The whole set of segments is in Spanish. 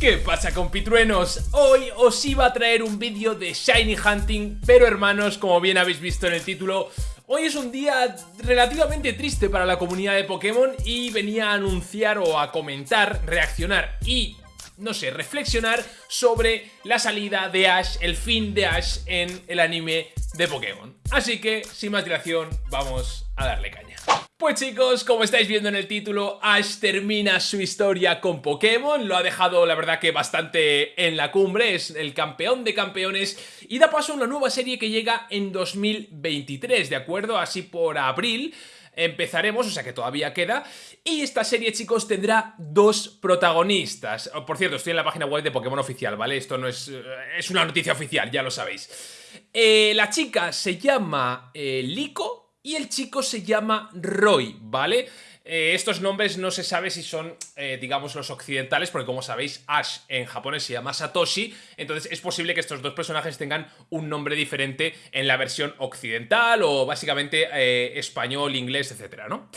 ¿Qué pasa compitruenos? Hoy os iba a traer un vídeo de Shiny Hunting, pero hermanos, como bien habéis visto en el título, hoy es un día relativamente triste para la comunidad de Pokémon y venía a anunciar o a comentar, reaccionar y no sé, reflexionar sobre la salida de Ash, el fin de Ash en el anime de Pokémon. Así que, sin más dilación, vamos a darle caña. Pues chicos, como estáis viendo en el título, Ash termina su historia con Pokémon, lo ha dejado la verdad que bastante en la cumbre, es el campeón de campeones y da paso a una nueva serie que llega en 2023, ¿de acuerdo? Así por abril empezaremos, o sea que todavía queda. Y esta serie, chicos, tendrá dos protagonistas. Oh, por cierto, estoy en la página web de Pokémon Oficial, ¿vale? Esto no es... Eh, es una noticia oficial, ya lo sabéis. Eh, la chica se llama eh, Liko y el chico se llama Roy, ¿vale? Eh, estos nombres no se sabe si son, eh, digamos, los occidentales, porque como sabéis, Ash en japonés se llama Satoshi, entonces es posible que estos dos personajes tengan un nombre diferente en la versión occidental o básicamente eh, español, inglés, etcétera, ¿no?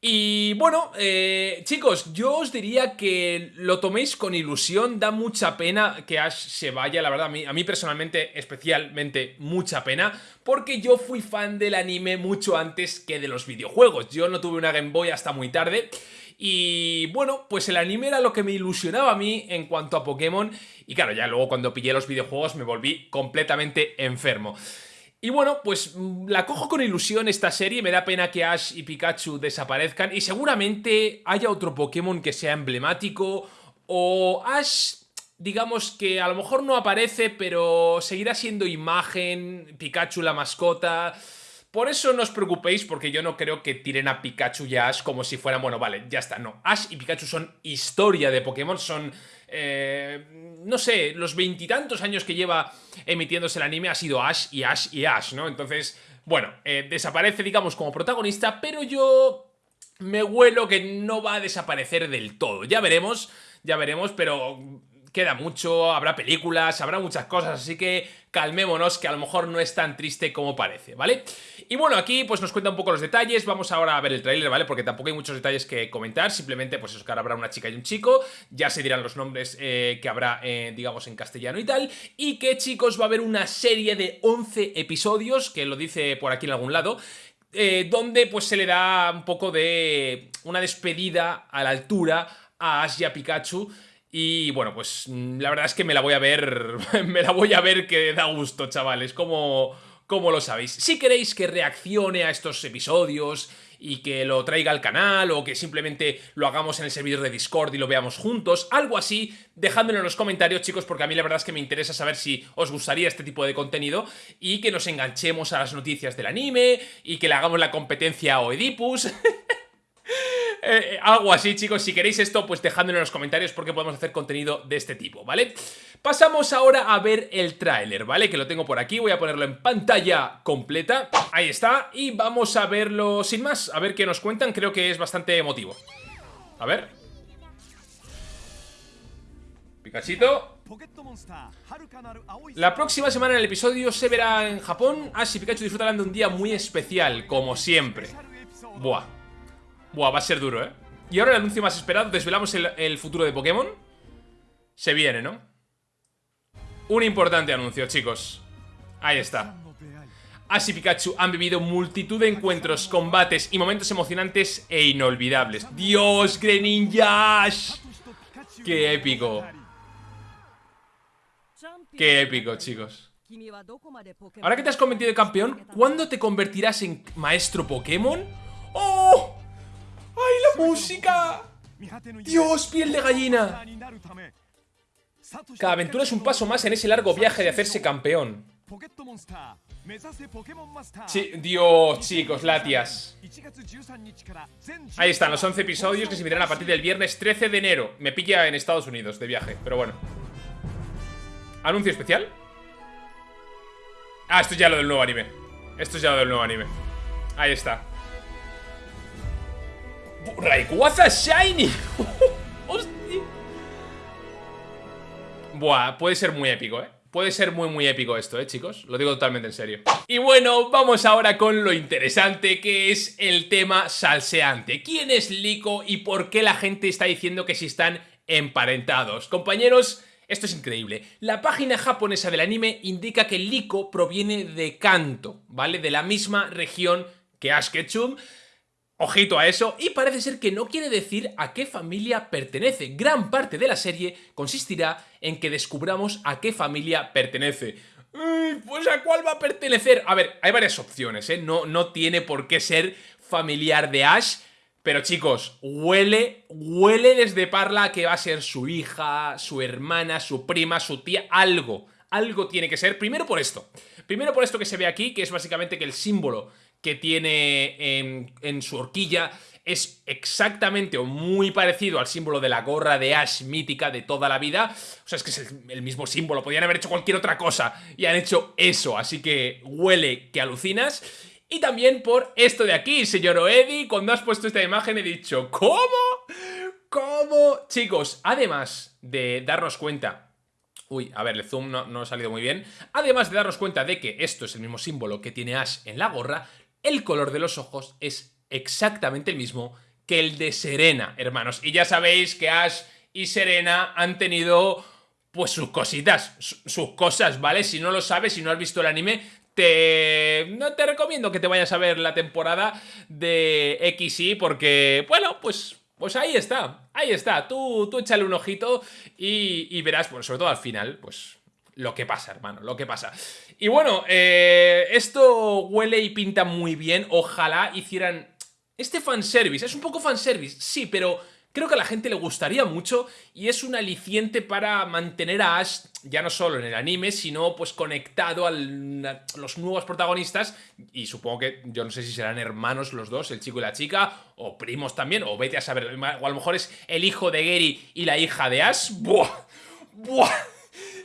Y bueno, eh, chicos, yo os diría que lo toméis con ilusión, da mucha pena que Ash se vaya, la verdad, a mí, a mí personalmente, especialmente, mucha pena, porque yo fui fan del anime mucho antes que de los videojuegos, yo no tuve una Game Boy hasta muy tarde, y bueno, pues el anime era lo que me ilusionaba a mí en cuanto a Pokémon, y claro, ya luego cuando pillé los videojuegos me volví completamente enfermo. Y bueno, pues mm, la cojo con ilusión esta serie, me da pena que Ash y Pikachu desaparezcan y seguramente haya otro Pokémon que sea emblemático o Ash, digamos que a lo mejor no aparece pero seguirá siendo imagen, Pikachu la mascota... Por eso no os preocupéis porque yo no creo que tiren a Pikachu y a Ash como si fueran, bueno, vale, ya está, no. Ash y Pikachu son historia de Pokémon, son, eh, no sé, los veintitantos años que lleva emitiéndose el anime ha sido Ash y Ash y Ash, ¿no? Entonces, bueno, eh, desaparece, digamos, como protagonista, pero yo me huelo que no va a desaparecer del todo. Ya veremos, ya veremos, pero queda mucho, habrá películas, habrá muchas cosas, así que calmémonos que a lo mejor no es tan triste como parece, ¿vale? Y bueno, aquí pues nos cuenta un poco los detalles, vamos ahora a ver el tráiler, ¿vale? Porque tampoco hay muchos detalles que comentar, simplemente pues eso que ahora habrá una chica y un chico, ya se dirán los nombres eh, que habrá, eh, digamos, en castellano y tal, y que chicos va a haber una serie de 11 episodios, que lo dice por aquí en algún lado, eh, donde pues se le da un poco de una despedida a la altura a Ash Pikachu y bueno, pues mm, la verdad es que me la voy a ver, me la voy a ver que da gusto, chavales, como, como lo sabéis. Si queréis que reaccione a estos episodios y que lo traiga al canal o que simplemente lo hagamos en el servidor de Discord y lo veamos juntos, algo así, dejádmelo en los comentarios chicos porque a mí la verdad es que me interesa saber si os gustaría este tipo de contenido y que nos enganchemos a las noticias del anime y que le hagamos la competencia a Oedipus Eh, eh, algo así, chicos. Si queréis esto, pues dejadmelo en los comentarios porque podemos hacer contenido de este tipo, ¿vale? Pasamos ahora a ver el tráiler, ¿vale? Que lo tengo por aquí, voy a ponerlo en pantalla completa. Ahí está, y vamos a verlo sin más, a ver qué nos cuentan. Creo que es bastante emotivo. A ver. Picachito. La próxima semana en el episodio se verá en Japón. Ash y Pikachu disfrutarán de un día muy especial, como siempre. Buah. Buah, va a ser duro, ¿eh? Y ahora el anuncio más esperado, desvelamos el, futuro de Pokémon. Se viene, ¿no? Un importante anuncio, chicos. Ahí está. Ash y Pikachu han vivido multitud de encuentros, combates y momentos emocionantes e inolvidables. ¡Dios, Greninja Ash! ¡Qué épico! ¡Qué épico, chicos! Ahora que te has convertido en campeón, ¿cuándo te convertirás en maestro Pokémon? ¡Oh! ¡Ay, la música! ¡Dios, piel de gallina! Cada aventura es un paso más en ese largo viaje de hacerse campeón. Dios, chicos, latias. Ahí están, los 11 episodios que se emitirán a partir del viernes 13 de enero. Me pilla en Estados Unidos de viaje, pero bueno. ¿Anuncio especial? Ah, esto es ya lo del nuevo anime. Esto es ya lo del nuevo anime. Ahí está. Rayquaza Shiny. Hostia. Buah, puede ser muy épico, ¿eh? Puede ser muy muy épico esto, ¿eh, chicos? Lo digo totalmente en serio. Y bueno, vamos ahora con lo interesante que es el tema salseante. ¿Quién es Lico y por qué la gente está diciendo que si están emparentados. Compañeros, esto es increíble. La página japonesa del anime indica que Liko proviene de Kanto, ¿vale? De la misma región que Ash Ketchum. Ojito a eso, y parece ser que no quiere decir a qué familia pertenece. Gran parte de la serie consistirá en que descubramos a qué familia pertenece. pues a cuál va a pertenecer. A ver, hay varias opciones, ¿eh? No, no tiene por qué ser familiar de Ash, pero chicos, huele, huele desde Parla que va a ser su hija, su hermana, su prima, su tía, algo. Algo tiene que ser, primero por esto. Primero por esto que se ve aquí, que es básicamente que el símbolo que tiene en, su horquilla es exactamente o muy parecido al símbolo de la gorra de Ash mítica de toda la vida. O sea, es que es el, mismo símbolo, podrían haber hecho cualquier otra cosa y han hecho eso, así que huele que alucinas. Y también por esto de aquí, señor Oedi, cuando has puesto esta imagen he dicho ¿Cómo? ¿Cómo? Chicos, además de darnos cuenta Uy, a ver, el zoom no, no, ha salido muy bien. Además de darnos cuenta de que esto es el mismo símbolo que tiene Ash en la gorra, el color de los ojos es exactamente el mismo que el de Serena, hermanos. Y ya sabéis que Ash y Serena han tenido, pues, sus cositas, sus cosas, ¿vale? Si no lo sabes, si no has visto el anime, te... No te recomiendo que te vayas a ver la temporada de XY porque, bueno, pues... Pues ahí está, ahí está, tú, tú échale un ojito y, verás, pues sobre todo al final, pues lo que pasa, hermano, lo que pasa. Y bueno, eh, esto huele y pinta muy bien, ojalá hicieran este fanservice, es un poco fanservice, sí, pero creo que a la gente le gustaría mucho y es un aliciente para mantener a Ash ya no solo en el anime, sino pues conectado a los nuevos protagonistas y supongo que yo no sé si serán hermanos los dos, el chico y la chica, o primos también, o vete a saber, o a lo mejor es el hijo de Gary y la hija de Ash. ¡Buah! ¡Buah!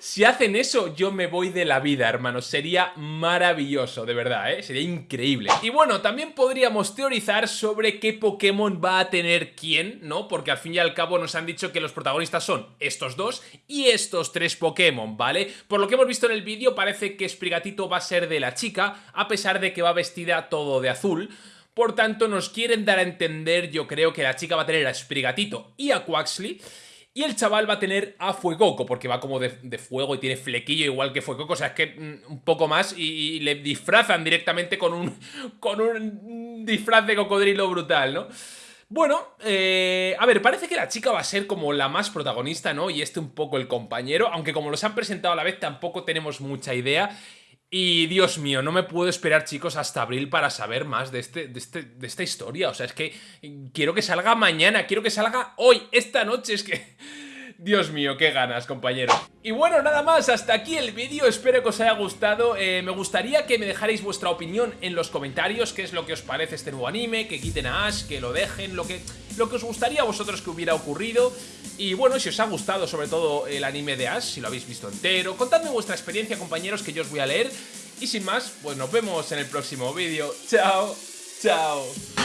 Si hacen eso, yo me voy de la vida, hermanos. Sería maravilloso, de verdad, ¿eh? Sería increíble. Y bueno, también podríamos teorizar sobre qué Pokémon va a tener quién, ¿no? Porque al fin y al cabo nos han dicho que los protagonistas son estos dos y estos tres Pokémon, ¿vale? Por lo que hemos visto en el vídeo, parece que Sprigatito va a ser de la chica, a pesar de que va vestida todo de azul. Por tanto, nos quieren dar a entender, yo creo que la chica va a tener a Sprigatito y a Quaxley. Y el chaval va a tener a Fuegoco, porque va como de, fuego y tiene flequillo igual que Fuegoco, o sea, es que mm, un poco más y, le disfrazan directamente con un, con un disfraz de cocodrilo brutal, ¿no? Bueno, eh, a ver, parece que la chica va a ser como la más protagonista, ¿no? Y este un poco el compañero, aunque como los han presentado a la vez tampoco tenemos mucha idea. Y Dios mío, no me puedo esperar, chicos, hasta abril para saber más de, este, de, este, de esta historia. O sea, es que quiero que salga mañana, quiero que salga hoy, esta noche. Es que... Dios mío, qué ganas, compañero. Y bueno, nada más, hasta aquí el vídeo, espero que os haya gustado. Eh, me gustaría que me dejarais vuestra opinión en los comentarios, qué es lo que os parece este nuevo anime, que quiten a Ash, que lo dejen, lo que, lo que os gustaría a vosotros que hubiera ocurrido. Y bueno, si os ha gustado sobre todo el anime de Ash, si lo habéis visto entero, contadme vuestra experiencia, compañeros, que yo os voy a leer. Y sin más, pues nos vemos en el próximo vídeo. Chao, chao.